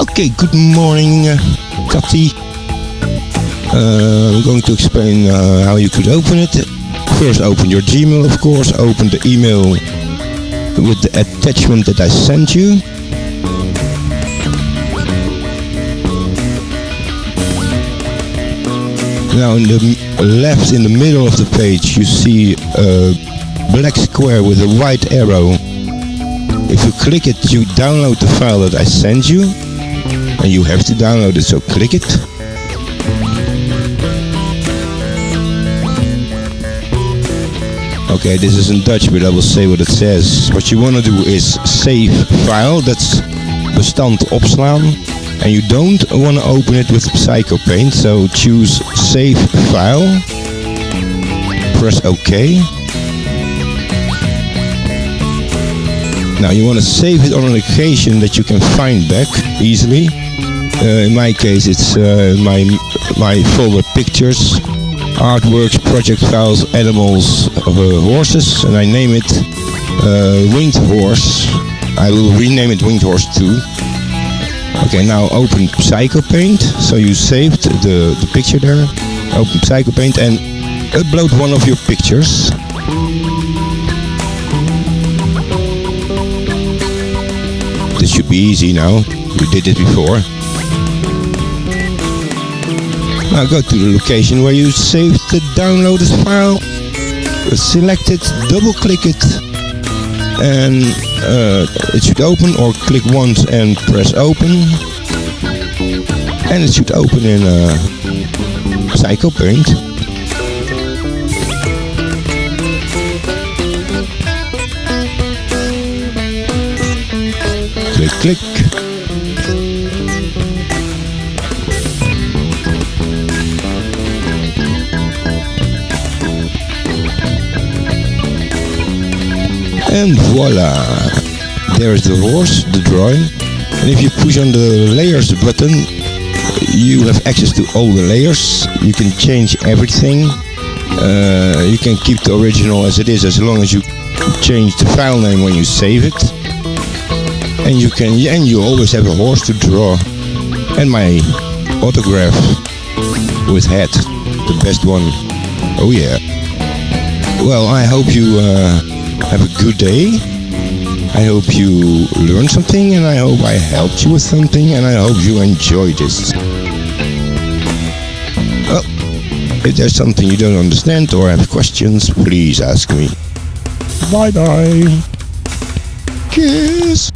Okay, good morning, Katty. Uh, I'm going to explain uh, how you could open it. First, open your Gmail, of course. Open the email with the attachment that I sent you. Now, in the left, in the middle of the page, you see a black square with a white arrow. If you click it, you download the file that I sent you, and you have to download it, so click it. Okay, this is in Dutch, but I will say what it says. What you want to do is save file, that's bestand opslaan. And you don't want to open it with Psycho Paint, so choose save file. Press OK. Now you want to save it on a location that you can find back easily. Uh, in my case, it's uh, my my folder pictures, artworks, project files, animals, uh, horses, and I name it Winged Horse. I will rename it Winged Horse 2. Okay, now open Psycho Paint. So you saved the, the picture there. Open Psycho Paint and upload one of your pictures. This should be easy now. You did it before. Now go to the location where you saved the downloaded file. Select it, double click it, and uh, it should open or click once and press open. And it should open in uh, Psycho Paint. Click, click. And voila! There's the horse, the drawing. And if you push on the layers button, you have access to all the layers. You can change everything. Uh, you can keep the original as it is as long as you change the file name when you save it. And you can, and you always have a horse to draw. And my autograph with hat, the best one. Oh yeah. Well, I hope you uh, have a good day. I hope you learned something and I hope I helped you with something and I hope you enjoyed this. Well, if there's something you don't understand or have questions, please ask me. Bye bye. Kiss.